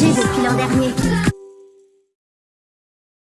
depuis l'an dernier.